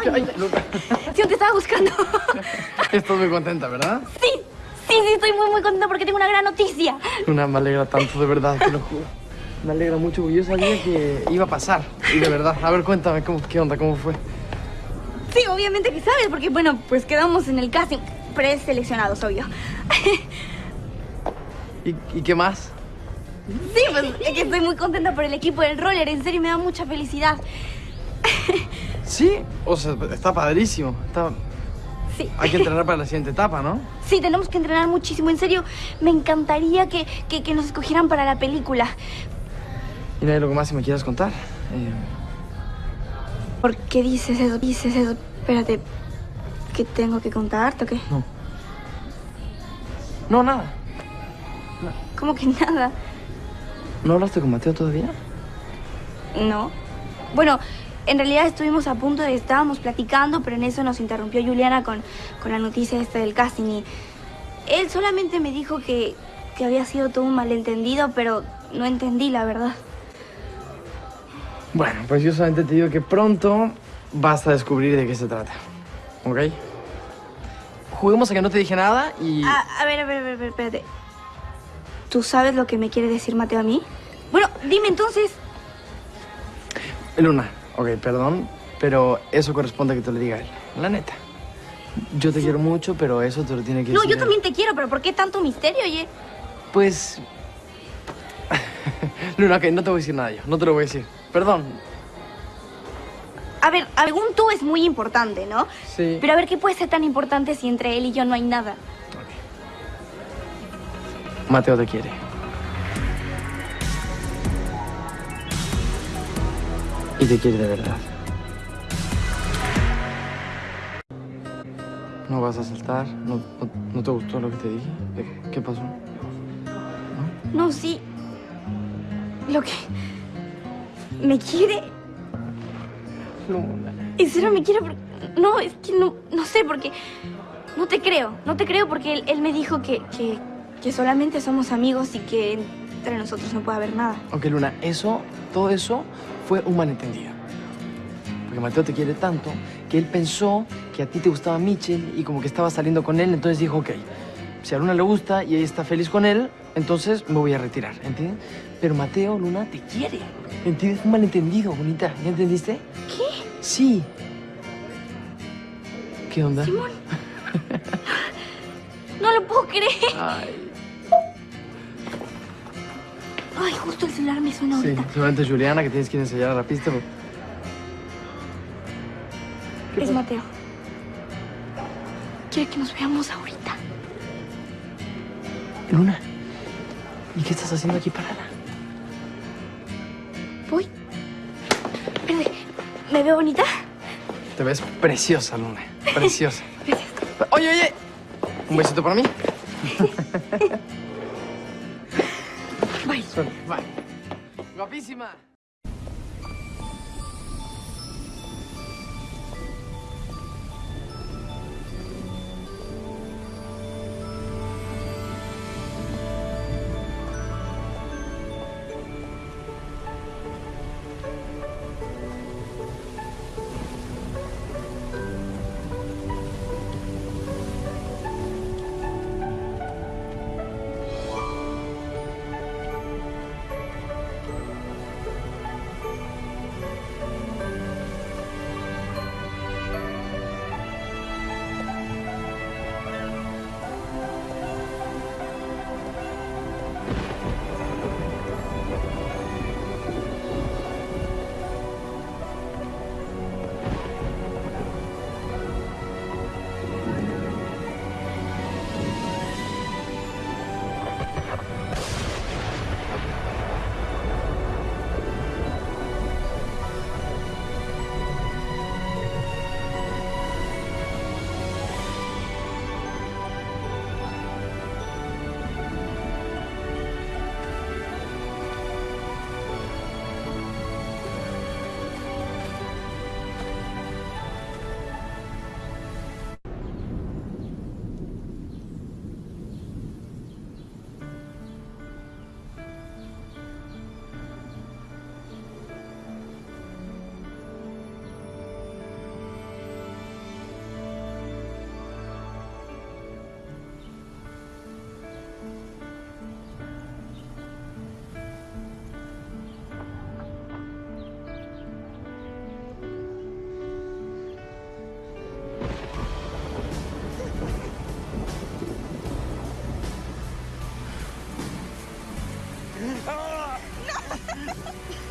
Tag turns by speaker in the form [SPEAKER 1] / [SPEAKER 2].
[SPEAKER 1] Ay, Luna.
[SPEAKER 2] Sí, te estaba buscando.
[SPEAKER 1] Estás muy contenta, ¿verdad?
[SPEAKER 2] Sí, sí, sí, estoy muy, muy contenta porque tengo una gran noticia.
[SPEAKER 1] Luna, me alegra tanto, de verdad, te lo juro. Me alegra mucho porque yo sabía que iba a pasar. Y de verdad, a ver, cuéntame, ¿cómo, ¿qué onda? ¿Cómo fue?
[SPEAKER 2] Sí, obviamente que sabes, porque bueno, pues quedamos en el casting preseleccionados, obvio.
[SPEAKER 1] ¿Y, ¿Y qué más?
[SPEAKER 2] Sí, pues es que estoy muy contenta por el equipo del roller, en serio me da mucha felicidad.
[SPEAKER 1] Sí, o sea, está padrísimo. Está...
[SPEAKER 2] Sí.
[SPEAKER 1] Hay que entrenar para la siguiente etapa, ¿no?
[SPEAKER 2] Sí, tenemos que entrenar muchísimo, en serio. Me encantaría que, que, que nos escogieran para la película.
[SPEAKER 1] ¿Y no hay algo más que me quieras contar? Eh,
[SPEAKER 2] ¿Por qué dices eso? Dices eso. Espérate, ¿qué tengo que contarte o qué?
[SPEAKER 1] no. No, nada.
[SPEAKER 2] ¿Cómo que nada?
[SPEAKER 1] ¿No hablaste con Mateo todavía?
[SPEAKER 2] No. Bueno, en realidad estuvimos a punto de... Estábamos platicando, pero en eso nos interrumpió Juliana con, con la noticia esta del casting y... Él solamente me dijo que, que había sido todo un malentendido, pero no entendí, la verdad.
[SPEAKER 1] Bueno, pues yo solamente te digo que pronto vas a descubrir de qué se trata. ¿Ok? Juguemos a que no te dije nada y...
[SPEAKER 2] A, a ver, a ver, a ver, a ver, espérate. ¿Tú sabes lo que me quiere decir Mateo a mí? Bueno, dime entonces.
[SPEAKER 1] Luna, ok, perdón, pero eso corresponde a que te lo diga él. La neta. Yo te quiero mucho, pero eso te lo tiene que
[SPEAKER 2] No,
[SPEAKER 1] decir
[SPEAKER 2] yo
[SPEAKER 1] él.
[SPEAKER 2] también te quiero, pero ¿por qué tanto misterio, oye?
[SPEAKER 1] Pues... Luna, ok, no te voy a decir nada yo. No te lo voy a decir. Perdón.
[SPEAKER 2] A ver, según tú es muy importante, ¿no?
[SPEAKER 1] Sí.
[SPEAKER 2] Pero a ver, ¿qué puede ser tan importante si entre él y yo no hay nada?
[SPEAKER 1] Mateo te quiere. Y te quiere de verdad. ¿No vas a saltar? ¿No, no, no te gustó lo que te dije? ¿Qué, qué pasó?
[SPEAKER 2] No, sí. Lo que... ¿Me quiere?
[SPEAKER 1] Luna.
[SPEAKER 2] ¿En serio me quiere? Por- No, es que no, no sé, porque... No te creo, no te creo porque él, él me dijo que, que, que solamente somos amigos y que entre nosotros no puede haber nada.
[SPEAKER 1] Ok, Luna, eso, todo eso fue un malentendido. Porque Mateo te quiere tanto que él pensó que a ti te gustaba Mitchell y como que estaba saliendo con él, entonces dijo, ok, si a Luna le gusta y ella está feliz con él, entonces me voy a retirar, ¿entiendes? Pero Mateo, Luna, te quiere. ¿Entiendes? Un malentendido, bonita. ¿Ya entendiste?
[SPEAKER 2] ¿Qué?
[SPEAKER 1] Sí. ¿Qué onda?
[SPEAKER 2] Simón. No lo puedo creer.
[SPEAKER 1] Ay,
[SPEAKER 2] Ay, justo el celular me suena
[SPEAKER 1] sí,
[SPEAKER 2] ahorita.
[SPEAKER 1] seguramente Juliana que tienes que ir a la pista. pero- ¿Qué
[SPEAKER 2] Es? Mateo. Quiere que nos veamos ahorita.
[SPEAKER 1] Luna, ¿y qué estás haciendo aquí parada?
[SPEAKER 2] Voy. Espérate, ¿me veo bonita?
[SPEAKER 1] Te ves preciosa, Luna. Preciosa.
[SPEAKER 2] Gracias.
[SPEAKER 1] Oye, oye. ¿Un besito para mí?
[SPEAKER 2] Bye.
[SPEAKER 1] Bye. Guapísima. oh! No!